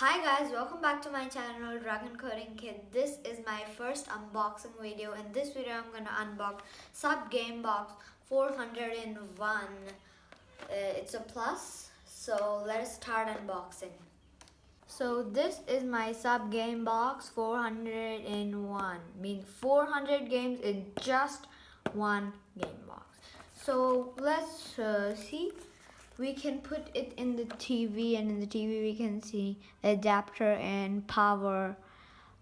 Hi guys, welcome back to my channel Dragon Coding Kid. This is my first unboxing video. In this video, I'm gonna unbox Sub Game Box 401. Uh, it's a plus, so let's start unboxing. So this is my Sub Game Box 401. Mean 400 games in just one game box. So let's uh, see we can put it in the TV and in the TV we can see adapter and power.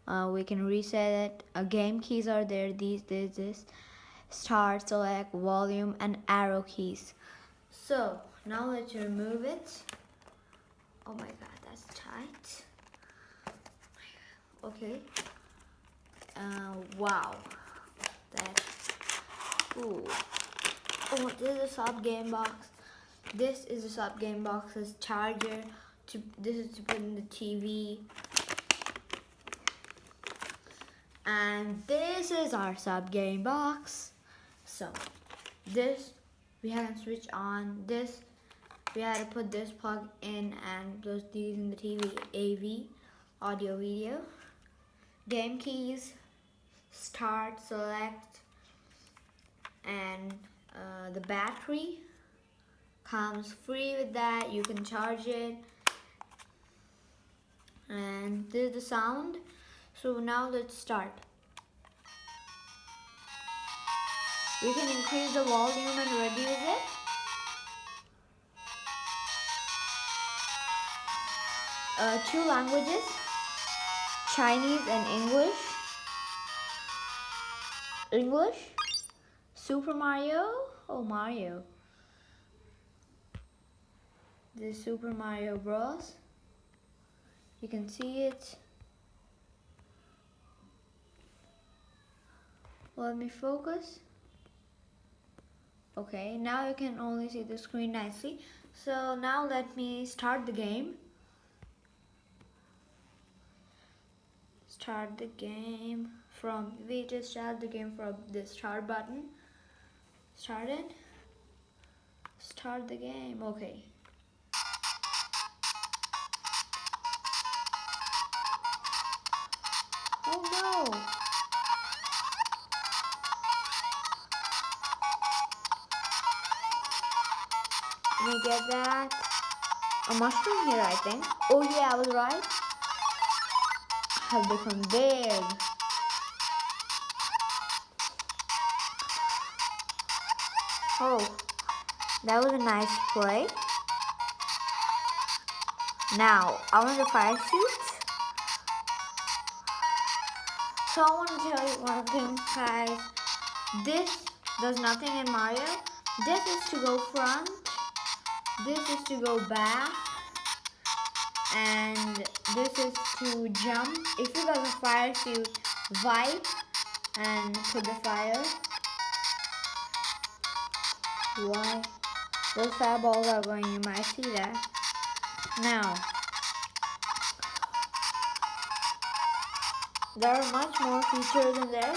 Uh, we can reset it. Uh, game keys are there. These this this. Start select volume and arrow keys. So now let's remove it. Oh my god that's tight. Okay. Uh, wow. That ooh. Oh this is a sub game box this is the sub game box's charger. To this is to put in the TV. And this is our sub game box. So this we had to switch on. This we had to put this plug in and those these in the TV AV audio video. Game keys, start, select, and uh, the battery comes free with that you can charge it. And this is the sound. So now let's start. We can increase the volume and reduce it. Uh, two languages Chinese and English. English? Super Mario? Oh Mario the Super Mario Bros. You can see it. Let me focus. Okay, now you can only see the screen nicely. So now let me start the game. Start the game from, we just start the game from the start button. Start it. Start the game, okay. No! Let me get that. A mushroom here, I think. Oh yeah, I was right. I have become big. Oh, that was a nice play. Now, I want the fire suit. So I want to tell you one thing guys. This does nothing in Mario. This is to go front. This is to go back. And this is to jump. If you got a fire suit, wipe and put the fire. Why? Those fireballs are going, you might see that. Eh? Now, there are much more features in there.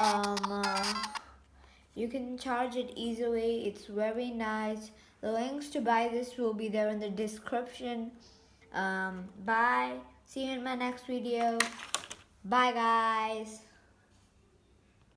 Um, uh, you can charge it easily. It's very nice. The links to buy this will be there in the description. Um, bye. See you in my next video. Bye, guys.